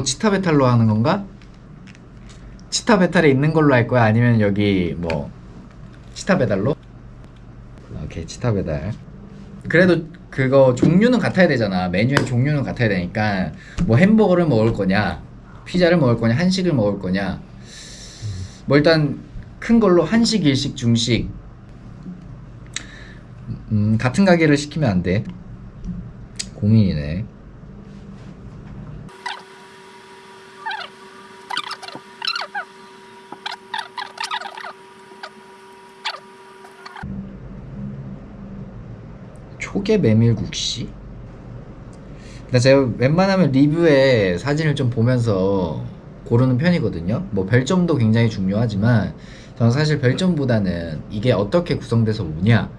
뭐 치타 베탈로 하는 건가? 치타 베탈에 있는 걸로 할 거야? 아니면 여기 뭐 치타 베달로? 오케이 치타 베달. 그래도 그거 종류는 같아야 되잖아. 메뉴의 종류는 같아야 되니까. 뭐 햄버거를 먹을 거냐? 피자를 먹을 거냐? 한식을 먹을 거냐? 뭐 일단 큰 걸로 한식 일식 중식. 음 같은 가게를 시키면 안돼. 고민이네 초계 메밀국시? 근데 제가 웬만하면 리뷰에 사진을 좀 보면서 고르는 편이거든요. 뭐 별점도 굉장히 중요하지만 저는 사실 별점보다는 이게 어떻게 구성돼서 오냐,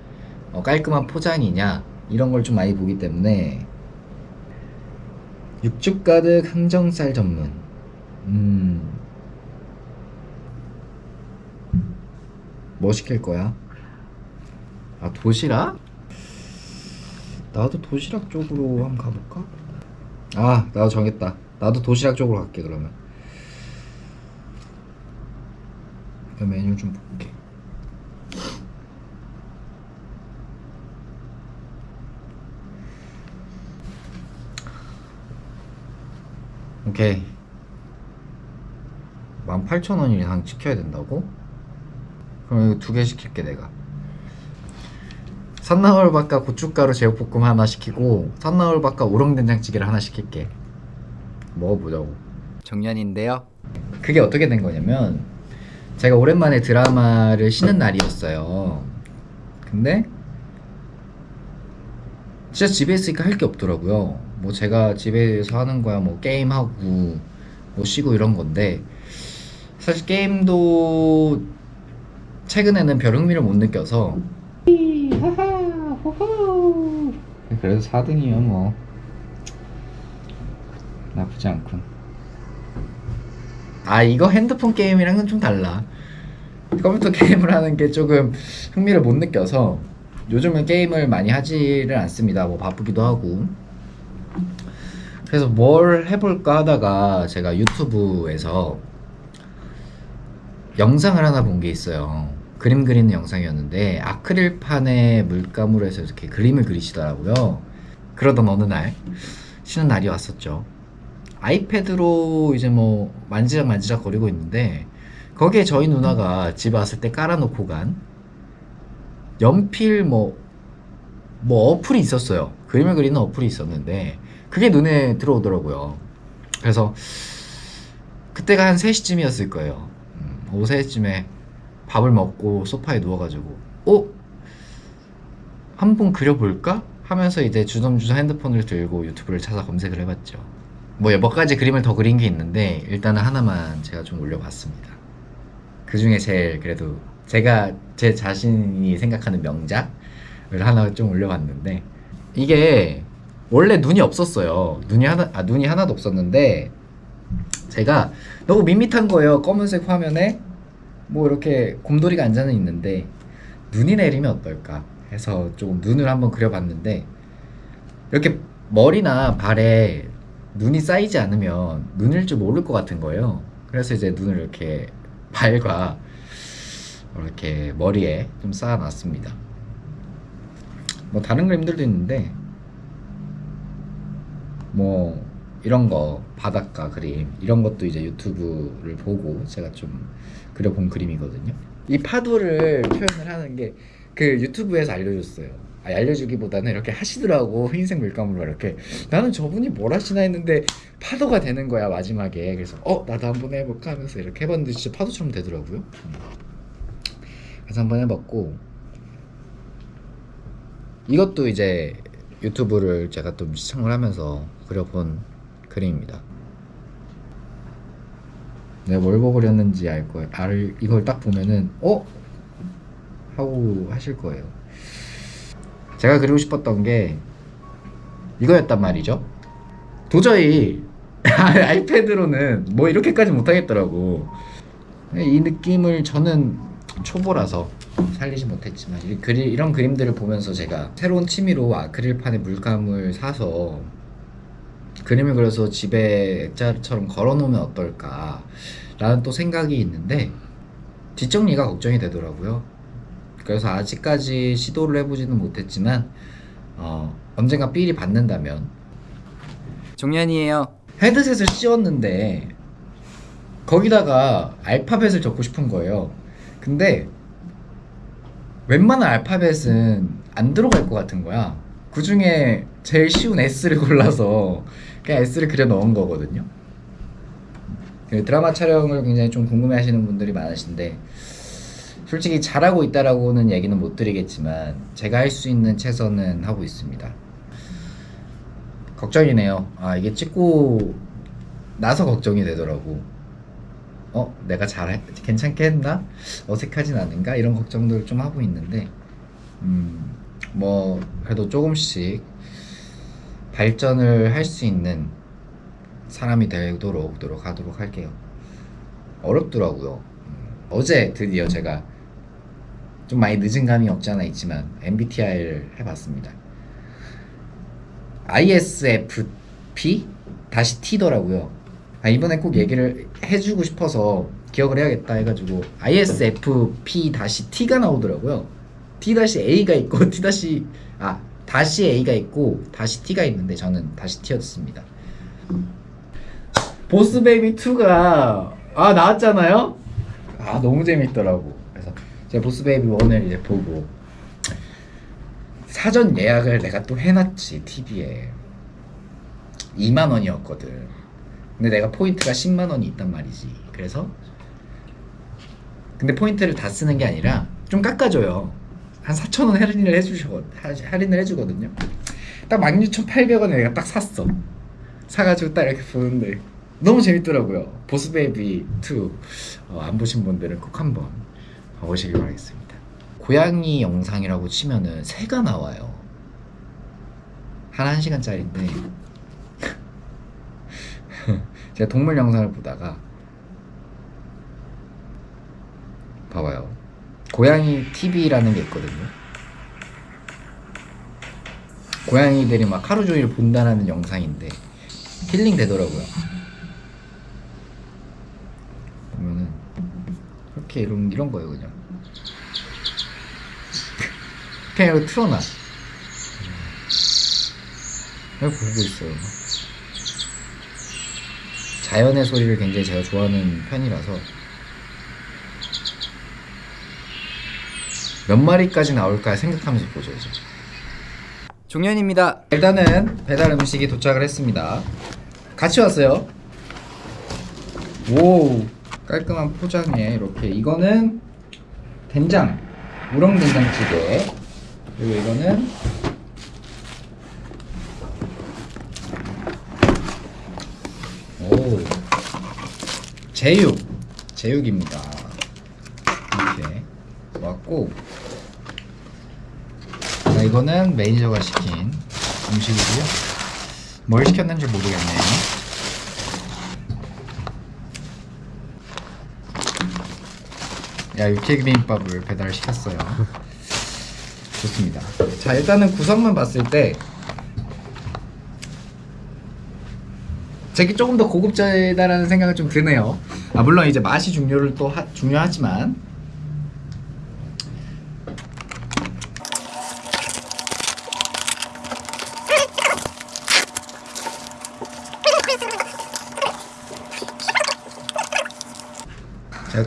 어, 깔끔한 포장이냐 이런 걸 좀 많이 보기 때문에 육즙 가득 항정살 전문. 음. 뭐 시킬 거야? 아 도시락? 나도 도시락 쪽으로 한번 가볼까? 아 나도 정했다. 나도 도시락 쪽으로 갈게 그러면. 그 메뉴 좀 볼게. 오케이. 18,000원 이상 지켜야 된다고? 그럼 이거 두 개 시킬게 내가 산나물밥과 고춧가루 제육볶음 하나 시키고 산나물밥과 우렁된장찌개를 하나 시킬게. 먹어보자고. 정년인데요. 그게 어떻게 된 거냐면 제가 오랜만에 드라마를 쉬는 날이었어요. 근데 진짜 집에 있으니까 할 게 없더라고요. 뭐 제가 집에서 하는 거야 뭐 게임하고 뭐 쉬고 이런 건데 사실 게임도 최근에는 별 흥미를 못 느껴서 그래도 4등이요 뭐. 나쁘지 않군. 아 이거 핸드폰 게임이랑은 좀 달라. 컴퓨터 게임을 하는 게 조금 흥미를 못 느껴서 요즘은 게임을 많이 하지를 않습니다. 뭐 바쁘기도 하고. 그래서 뭘 해볼까 하다가 제가 유튜브에서 영상을 하나 본 게 있어요 그림 그리는 영상이었는데 아크릴판에 물감으로 해서 이렇게 그림을 그리시더라고요. 그러던 어느 날 쉬는 날이 왔었죠. 아이패드로 이제 뭐 만지작 만지작 거리고 있는데 거기에 저희 누나가 집에 왔을 때 깔아놓고 간 연필 뭐, 뭐 어플이 있었어요. 그림을 그리는 어플이 있었는데 그게 눈에 들어오더라고요. 그래서 그때가 한 3시쯤이었을 거예요. 음, 오후 3시쯤에 밥을 먹고 소파에 누워가지고 어? 한 번 그려볼까? 하면서 이제 주섬주섬 핸드폰을 들고 유튜브를 찾아 검색을 해봤죠. 뭐 몇 가지 그림을 더 그린 게 있는데 일단은 하나만 제가 좀 올려봤습니다. 그 중에 제일 그래도 제가 제 자신이 생각하는 명작을 하나 좀 올려봤는데 이게 원래 눈이 없었어요. 눈이 하나 아 눈이 하나도 없었는데 제가 너무 밋밋한 거예요. 검은색 화면에 뭐 이렇게 곰돌이가 앉아는 있는데 눈이 내리면 어떨까 해서 조금 눈을 한번 그려봤는데 이렇게 머리나 발에 눈이 쌓이지 않으면 눈일 줄 모를 것 같은 거예요. 그래서 이제 눈을 이렇게 발과 이렇게 머리에 좀 쌓아놨습니다. 뭐 다른 그림들도 있는데 뭐 이런 거 바닷가 그림 이런 것도 이제 유튜브를 보고 제가 좀 그려본 그림이거든요. 이 파도를 표현을 하는 게 그 유튜브에서 알려줬어요. 아, 알려주기보다는 이렇게 하시더라고 흰색 물감으로 이렇게. 나는 저분이 뭘 하시나 했는데 파도가 되는 거야 마지막에. 그래서 어 나도 한번 해볼까 하면서 이렇게 해봤는데 진짜 파도처럼 되더라고요. 음. 그래서 한번 해봤고 이것도 이제 유튜브를 제가 또 시청을 하면서 그려본 그림입니다 내가 뭘 그렸는지 알 거예요. 알, 이걸 딱 보면은 어? 하고 하실 거예요. 제가 그리고 싶었던 게 이거였단 말이죠. 도저히 아이패드로는 뭐 이렇게까지 못하겠더라고. 이 느낌을 저는 초보라서 살리지 못했지만 이 그리, 이런 그림들을 보면서 제가 새로운 취미로 아크릴판에 물감을 사서 그림을 그려서 집에 액자처럼 걸어놓으면 어떨까 라는 또 생각이 있는데 뒷정리가 걱정이 되더라고요 그래서 아직까지 시도를 해보지는 못했지만 어, 언젠가 삘이 받는다면 종현이에요. 헤드셋을 씌웠는데 거기다가 알파벳을 적고 싶은 거예요. 근데 웬만한 알파벳은 안 들어갈 것 같은 거야. 그 중에 제일 쉬운 S를 골라서 그냥 S를 그려 넣은 거거든요. 그 드라마 촬영을 굉장히 좀 궁금해 하시는 분들이 많으신데 솔직히 잘하고 있다라고는 얘기는 못 드리겠지만 제가 할 수 있는 최선은 하고 있습니다. 걱정이네요. 아 이게 찍고 나서 걱정이 되더라고. 어 내가 잘 괜찮게 했나? 어색하진 않은가? 이런 걱정들 좀 하고 있는데 음 뭐 그래도 조금씩 발전을 할 수 있는 사람이 되도록 노력하도록 할게요. 어렵더라고요. 음, 어제 드디어 제가 좀 많이 늦은 감이 없지 않아 있지만 MBTI를 해봤습니다. ISFP 다시 T더라고요. 아, 이번에 꼭 얘기를 해주고 싶어서 기억을 해야겠다 해가지고 ISFP 다시 T가 나오더라고요. T 다시 A가 있고 T 아 다시 A가 있고 다시 T가 있는데 저는 다시 T였습니다. 보스베이비 2가 아 나왔잖아요. 아 너무 재밌더라고. 그래서 제가 보스베이비 1을 이제 보고 사전 예약을 내가 또 해놨지 TV에 2만 원이었거든. 근데 내가 포인트가 10만 원이 있단 말이지. 그래서 근데 포인트를 다 쓰는 게 아니라 좀 깎아줘요. 한 4천 원 할인을 해주셔 할인을 해주거든요. 딱 16,800원에 내가 딱 샀어. 사가지고 딱 이렇게 보는데 너무 재밌더라고요. 보스베이비 2 어, 안 보신 분들은 꼭 한번 보시길 바라겠습니다. 고양이 영상이라고 치면은 새가 나와요. 한 1시간짜리인데 제가 동물 영상을 보다가 봐봐요. 고양이 TV라는 게 있거든요. 고양이들이 막 하루 종일 본다라는 영상인데 힐링 되더라고요. 보면은 이렇게 이런 이런 거예요 그냥. 그냥 이거 틀어놔. 이렇게 보고 있어요. 자연의 소리를 굉장히 제가 좋아하는 편이라서 몇 마리까지 나올까 생각하면서 보죠 이제. 종현입니다. 일단은 배달 음식이 도착을 했습니다. 같이 왔어요. 오 깔끔한 포장에 이렇게 이거는 된장 우렁 된장찌개 그리고 이거는 오 제육 제육입니다. 이렇게 왔고 자, 이거는 매니저가 시킨 음식이고요. 뭘 시켰는지 모르겠네요. 야 육회 비빔밥을 배달시켰어요. 좋습니다. 자 일단은 구성만 봤을 때 제게 조금 더 고급지다라는 생각을 좀 드네요. 아 물론 이제 맛이 중요를 또 하- 중요하지만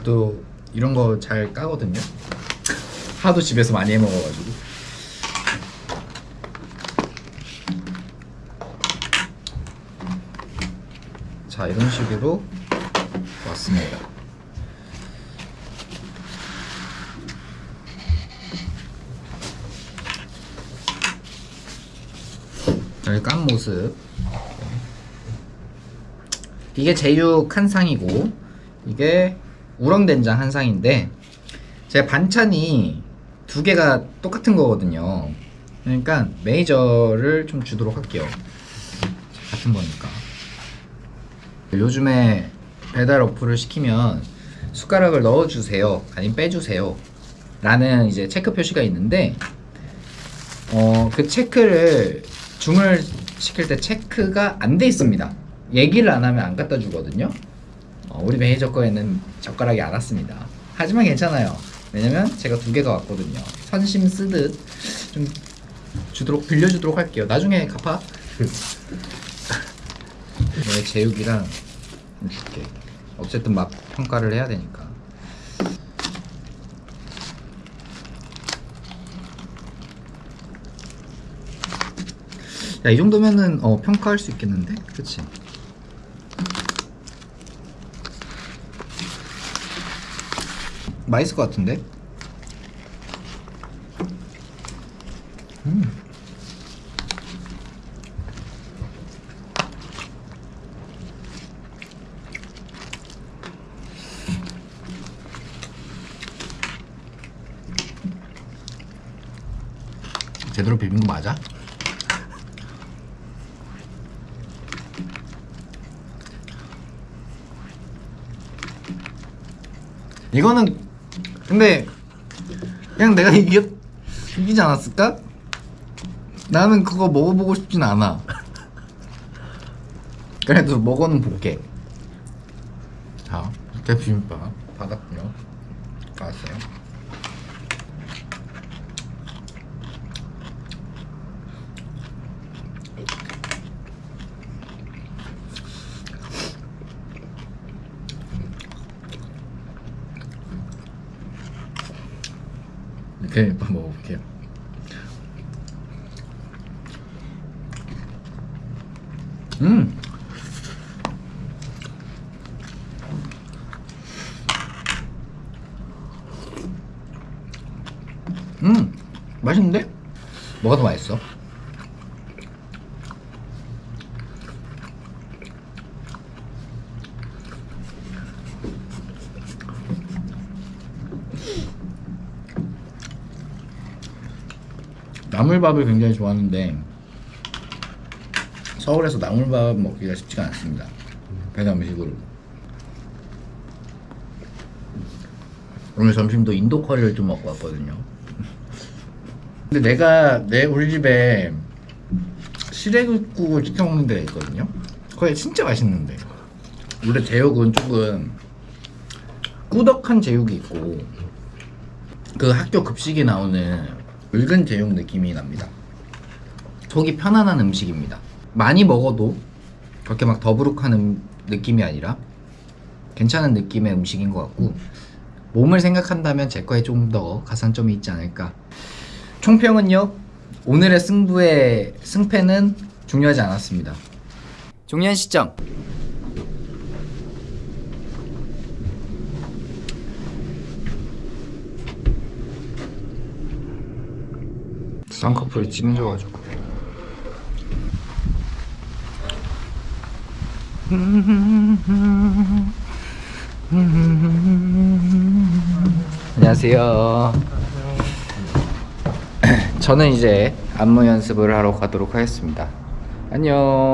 또 이런 거 잘 까거든요. 하도 집에서 많이 해 먹어가지고. 자 이런 식으로 왔습니다. 여기 깐 모습. 이게 제육 한 상이고 이게 우렁된장 한 상인데 제 반찬이 두 개가 똑같은 거거든요. 그러니까 메이저를 좀 주도록 할게요. 같은 거니까. 요즘에 배달 어플을 시키면 숟가락을 넣어주세요. 아니면 빼주세요. 라는 이제 체크 표시가 있는데 어, 그 체크를 주문을 시킬 때 체크가 안 돼 있습니다. 얘기를 안 하면 안 갖다 주거든요. 어, 우리 매니저 거에는 젓가락이 안 왔습니다. 하지만 괜찮아요. 왜냐면 제가 두 개가 왔거든요. 선심 쓰듯 좀 주도록 빌려주도록 할게요. 나중에 갚아. 내 제육이랑 좀 줄게. 어쨌든 맛 평가를 해야 되니까. 야, 이 정도면은 어, 평가할 수 있겠는데? 그치? 맛있을 것 같은데? 음. 제대로 비빈 거 맞아? 이거는 근데 그냥 내가 이겨 이기지 않았을까? 나는 그거 먹어보고 싶진 않아. 그래도 먹어는 볼게. 자, 이렇게 비빔밥 받았고요. 받았어요. 이렇게 먹어볼게요. 음. 음, 맛있는데? 뭐가 더 맛있어? 나물밥을 굉장히 좋아하는데 서울에서 나물밥 먹기가 쉽지가 않습니다. 배달 음식으로. 오늘 점심도 인도 커리를 좀 먹고 왔거든요. 근데 내가 내 우리 집에 시래국을 시켜 먹는 데가 있거든요. 거기 진짜 맛있는데. 원래 제육은 조금 꾸덕한 제육이 있고 그 학교 급식에 나오는 붉은 제육 느낌이 납니다. 속이 편안한 음식입니다. 많이 먹어도 그렇게 막 더부룩한 음, 느낌이 아니라 괜찮은 느낌의 음식인 것 같고 몸을 생각한다면 제 거에 좀 더 가산점이 있지 않을까. 총평은요. 오늘의 승부의 승패는 중요하지 않았습니다. 종료한 시점. 쌍꺼풀이 찌면져가지고. 안녕하세요. 저는 이제 안무 연습을 하러 가도록 하겠습니다. 안녕.